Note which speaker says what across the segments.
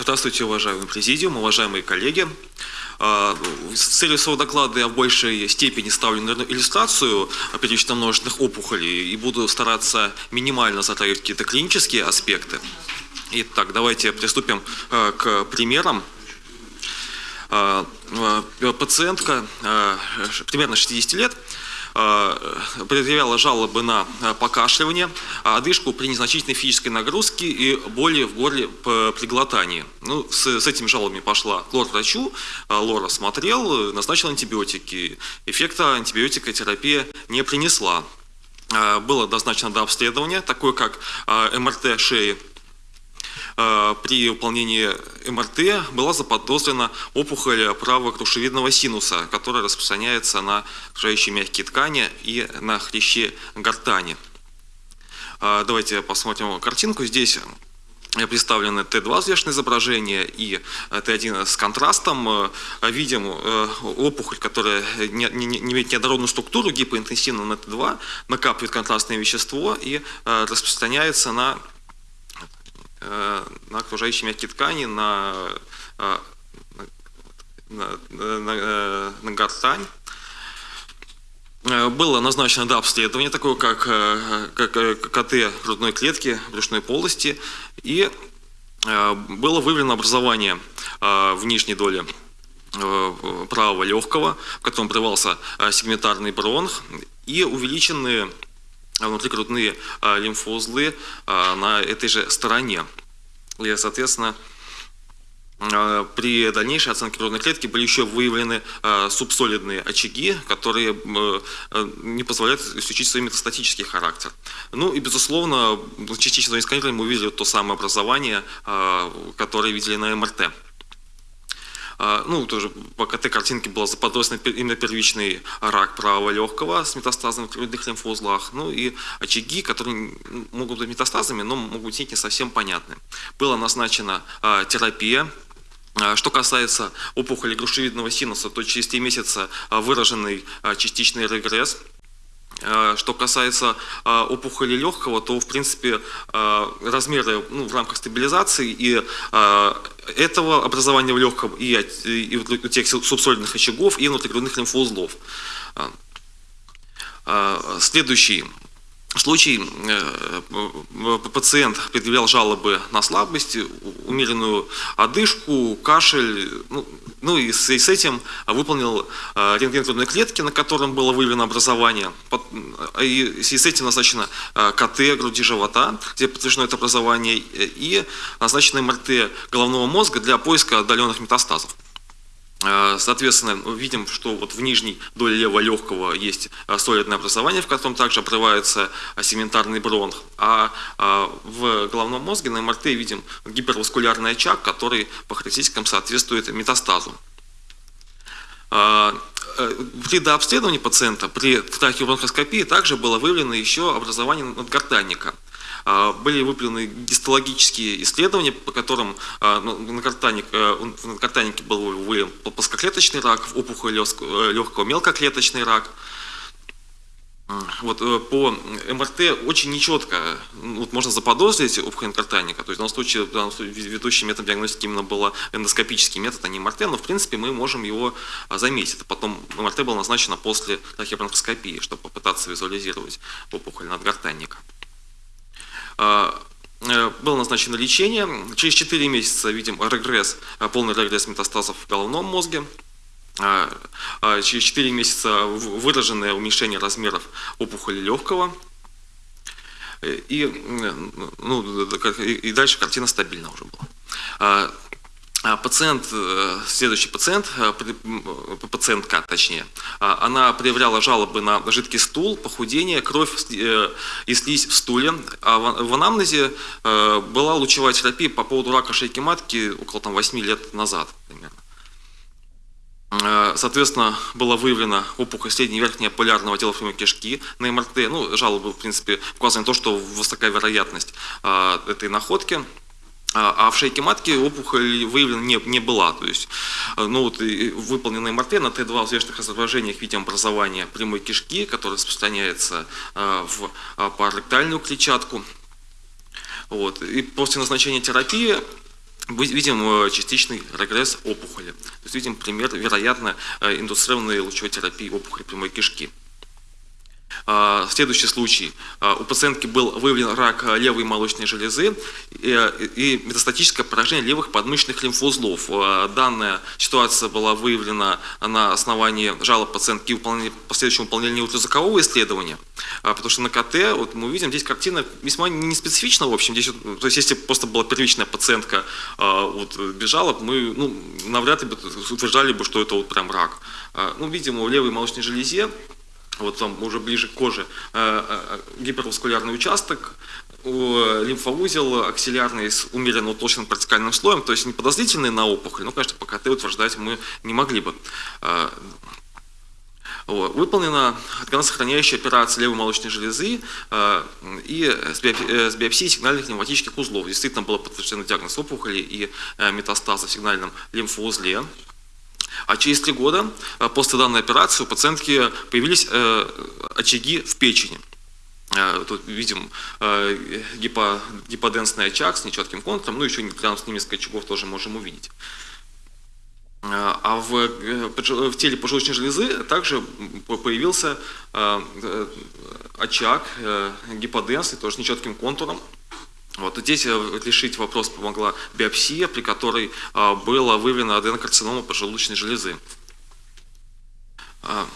Speaker 1: Здравствуйте, уважаемый президиум, уважаемые коллеги. А, с целью своего доклада я в большей степени ставлю на иллюстрацию первично-множественных опухолей и буду стараться минимально затрагивать какие-то клинические аспекты. Итак, давайте приступим а, к примерам. А, пациентка примерно 60 лет предъявляла жалобы на э, покашливание, одышку при незначительной физической нагрузке и боли в горле при глотании. Ну, с, с этими жалобами пошла к лор-врачу, э, лор осмотрел, назначил антибиотики. Эффекта антибиотикотерапия не принесла. Было назначено до обследования, такое как МРТ шеи Э, при выполнении МРТ была заподозрена опухоль правого крушевидного синуса, которая распространяется на окружающие мягкие ткани и на хрящи гортани. Э, давайте посмотрим картинку. Здесь представлены Т2 взвешенное изображение и Т1 с контрастом. Видим э, опухоль, которая не, имеет неоднородную структуру, гипоинтенсивно на Т2, накапливает контрастное вещество и распространяется на Э, на окружающие мягкие ткани, на, э, на, на, на, э, на гортань. Было назначено да, обследование, такое как, как КТ грудной клетки, брюшной полости, и было выявлено образование в нижней доле правого легкого, в котором прорывался сегментарный бронх, и увеличенные внутрикрутные а, лимфоузлы а, на этой же стороне. И, соответственно, а, при дальнейшей оценке грудной клетки были еще выявлены субсолидные очаги, которые не позволяют исключить свой метастатический характер. Ну и, безусловно, частично сканировали мы увидели то самое образование, которое видели на МРТ. А, ну, тоже по КТ-картинке было заподозрено именно первичный рак правого легкого с метастазами в грудных лимфоузлах, ну и очаги, которые могут быть метастазами, но могут быть не совсем понятны. Была назначена а, терапия, а, что касается опухоли грушевидного синуса, то через 3 месяца выраженный частичный регресс – что касается э, опухоли легкого, то в принципе э, размеры ну, в рамках стабилизации и этого образования в легком, и, и у тех субсолидных очагов, и внутригрудных лимфоузлов. Следующий случай пациент предъявлял жалобы на слабость, умеренную одышку, кашель, ну, ну и с, этим выполнил э, рентген грудной клетки, на котором было выявлено образование. И, и с этим назначено э, КТ груди живота, где подтверждено это образование, и назначено МРТ головного мозга для поиска отдаленных метастазов. Э, соответственно, видим, что вот в нижней доле левого легкого есть э, солидное образование, в котором также обрывается э, сегментарный бронх. А в головном мозге на МРТ видим гиперваскулярный очаг, который по характеристикам соответствует метастазу. При дообследовании пациента при трахеобронхоскопии также было выявлено еще образование надгортанника. А, были выполнены гистологические исследования, по которым а, ну, на картанике, э, был выявлен плоскоклеточный рак, опухоль легкого мелкоклеточный рак. Вот э, по МРТ очень нечетко вот можно заподозрить опухоль картаника. То есть в данном случае, в данном случае ведущий метод диагностики именно был эндоскопический метод, а не МРТ, но в принципе мы можем его а, заметить. Потом МРТ было назначено после трахеобронхоскопии, чтобы попытаться визуализировать опухоль надгортанника. А, э, было назначено лечение. Через 4 месяца видим регресс, э, полный регресс метастазов в головном мозге. А, а, через 4 месяца выраженное уменьшение размеров опухоли легкого. Э, и, ну, и дальше картина стабильна уже была. А, пациент, э, следующий пациент, э, пациентка точнее, а, она проявляла жалобы на жидкий стул, похудение, кровь э, и слизь в стуле. А в анамнезе была лучевая терапия по поводу рака шейки матки около там, 8 лет назад примерно. Соответственно, была выявлена опухоль средней и верхней полярного отдела прямой кишки на МРТ. Ну, жалобы, в принципе, указаны на то, что высокая вероятность этой находки. А, а в шейке матки опухоль выявлена не, не была. То есть, э, ну, вот, выполненный МРТ на Т2 взвешенных изображениях видим образование прямой кишки, которое распространяется э, в э, параректальную клетчатку. Вот. И после назначения терапии видим частичный регресс опухоли. То есть видим пример, вероятно, индуцированной лучевой терапии опухоли прямой кишки. А, следующий случай. А, у пациентки был выявлен рак левой молочной железы и метастатическое поражение левых подмышечных лимфоузлов. А, данная ситуация была выявлена на основании жалоб пациентки и последующего выполнения ультразвукового исследования. Потому что на КТ вот мы видим, здесь картина весьма не специфична, в общем. Здесь, то есть если просто была первичная пациентка вот, без жалоб, мы ну, навряд ли бы утверждали бы, что это вот прям рак. Ну, видимо, в левой молочной железе вот там уже ближе к коже, э, э, гиперваскулярный участок, лимфоузел аксиллярный с умеренно утолщенным кортикальным слоем, то есть не подозрительный на опухоль, но, конечно, по КТ утверждать мы не могли бы. Э, выполнена органосохраняющая операция левой молочной железы и с биопсией сигнальных пневматических узлов. Действительно было подтверждено диагноз опухоли и метастаза в сигнальном лимфоузле. А через три года э, после данной операции у пациентки появились э, очаги в печени. Э, тут видим гипо, гиподенсный очаг с нечетким контуром, ну еще рядом с ним несколько очагов тоже можем увидеть. А в, в теле поджелудочной железы также появился очаг гиподенсный, тоже с нечетким контуром, вот здесь э, решить вопрос помогла биопсия, при которой а, было выявлено аденокарцинома поджелудочной железы. А,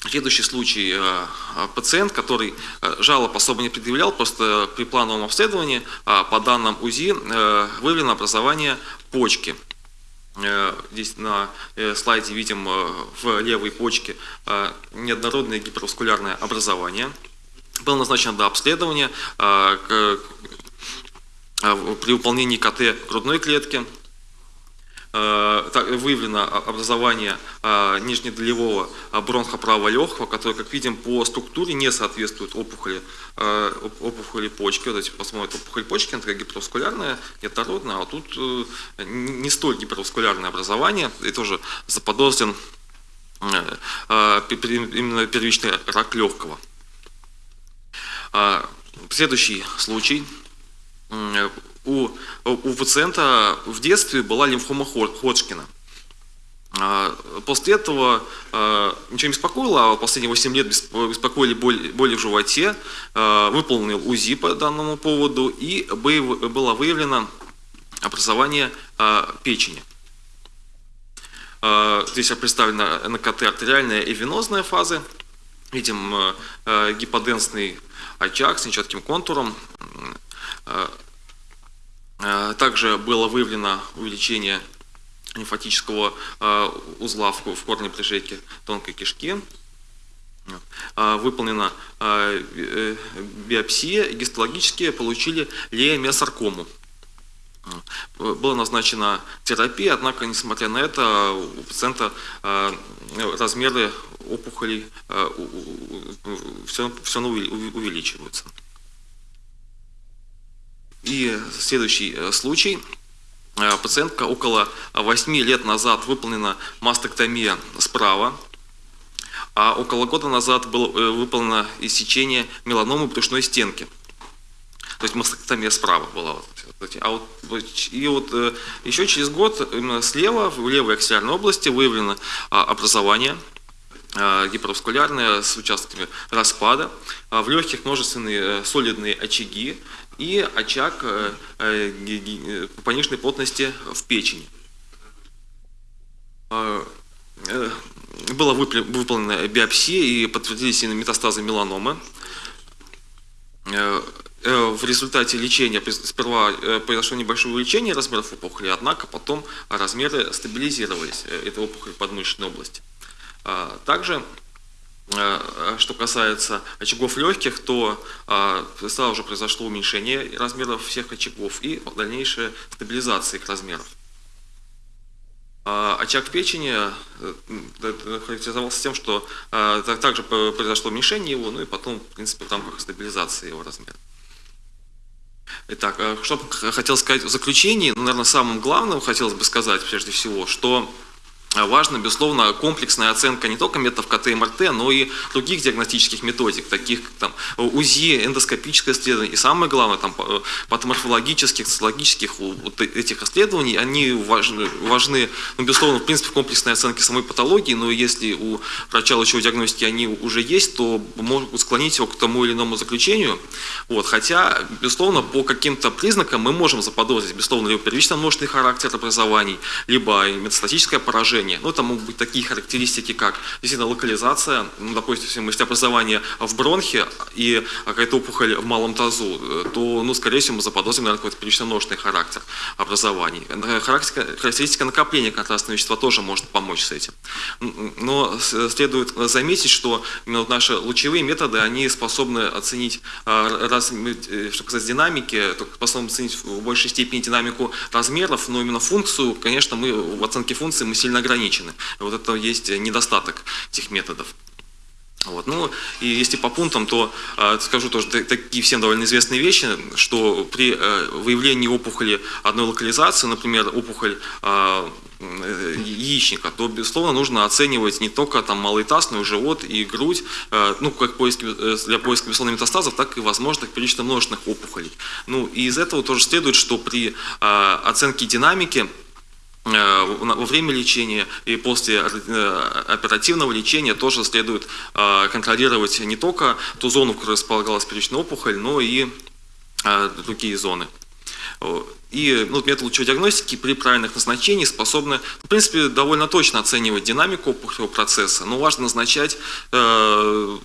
Speaker 1: следующий случай. А, пациент, который жалоб особо не предъявлял, просто при плановом обследовании по данным УЗИ э, выявлено образование почки. Э, здесь на слайде видим в левой почке неоднородное гиперваскулярное образование. Было назначено до обследования при выполнении КТ грудной клетки а, выявлено образование а, нижнедолевого бронха правого легкого, который, как видим, по структуре не соответствует опухоли, опухоли почки. Вот эти посмотрим, опухоль почки, она такая гиперваскулярная, неоднородная, а тут э, не столь гиперваскулярное образование, и тоже заподозрен э, именно первичный рак легкого. Следующий случай – у, у пациента в детстве была лимфома Ходжкина. А, после этого а, ничего не беспокоило, а последние 8 лет беспокоили боли, боли в животе, а, выполнил УЗИ по данному поводу и было выявлено образование печени. Здесь представлена НКТ артериальная и венозная фазы. Видим гиподенсный очаг с нечетким контуром, Э, э, также было выявлено увеличение лимфатического э, узла в корне прижейки тонкой кишки. Выполнена биопсия, и гистологически получили леомиосаркому. Была назначена терапия, однако, несмотря на это, у пациента размеры опухолей все равно увеличиваются. И следующий э, случай. Э, пациентка около 8 лет назад выполнена мастектомия справа, а около года назад было э, выполнено иссечение меланомы брюшной стенки. То есть мастектомия справа была. А вот, и вот еще через год именно слева, в левой аксиллярной области, выявлено а, образование гиперваскулярное с участками распада, а в легких множественные солидные очаги, и очаг э, э, пониженной плотности в печени. Э, была выполнена биопсия и подтвердились метастазы меланомы. В результате лечения сперва произошло небольшое увеличение размеров опухоли, однако потом размеры стабилизировались этой опухоли подмышечной области. Также Э, что касается очагов легких, то э, сразу же произошло уменьшение размеров всех очагов и дальнейшая стабилизация их размеров. Э, очаг печени характеризовался тем, что также произошло уменьшение его, ну и потом, в принципе, в рамках стабилизации его размера. Итак, что хотел сказать в заключении, ну, наверное, самым главным хотелось бы сказать, прежде всего, что важна, безусловно, комплексная оценка не только методов КТ и МРТ, но и других диагностических методик, таких как там, УЗИ, эндоскопическое исследование. И самое главное, там, патоморфологических, цитологических вот этих исследований, они важны, важны ну, безусловно, в принципе, комплексной оценки самой патологии, но если у врача лучевой диагностики они уже есть, то могут склонить его к тому или иному заключению. Вот. Хотя, безусловно, по каким-то признакам мы можем заподозрить, безусловно, либо первично-множественный характер образований, либо метастатическое поражение, поражения. Ну, это могут быть такие характеристики, как действительно локализация, ну, допустим, если образование в бронхе и какая-то опухоль в малом тазу, то, ну, скорее всего, мы заподозрим, наверное, какой-то первично-множественный характер образований. Характеристика накопления контрастного вещества тоже может помочь с этим. Но следует заметить, что именно вот наши лучевые методы, они способны оценить, раз, э, что касается динамики, способны оценить в большей степени динамику размеров, но именно функцию, конечно, мы в оценке функции мы сильно ограничены ограничены. Вот это есть недостаток этих методов. Вот. Ну, и если по пунктам, то э, скажу тоже такие всем довольно известные вещи, что при э, выявлении опухоли одной локализации, например, опухоль э, яичника, то, безусловно, нужно оценивать не только там малый таз, но и живот и грудь, э, ну, как поиски, э, для поиска, безусловно, метастазов, так и возможных количества множественных опухолей. Ну, и из этого тоже следует, что при э, оценке динамики Э, во время лечения и после э, оперативного лечения тоже следует э, контролировать не только ту зону, в которой располагалась первичная опухоль, но и другие зоны. И ну, метод лучевой диагностики при правильных назначениях способны, в принципе, довольно точно оценивать динамику опухолевого процесса, но важно назначать э,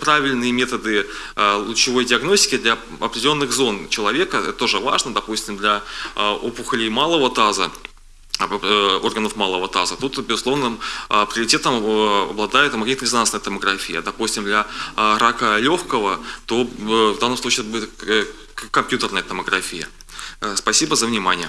Speaker 1: правильные методы э, лучевой диагностики для определенных зон человека. Это тоже важно, допустим, для э, опухолей малого таза Э, органов малого таза. Тут, безусловно, а, приоритетом э, обладает магнитно-резонансная томография. Допустим, для а, рака легкого, то э, в данном случае это будет компьютерная томография. Спасибо за внимание.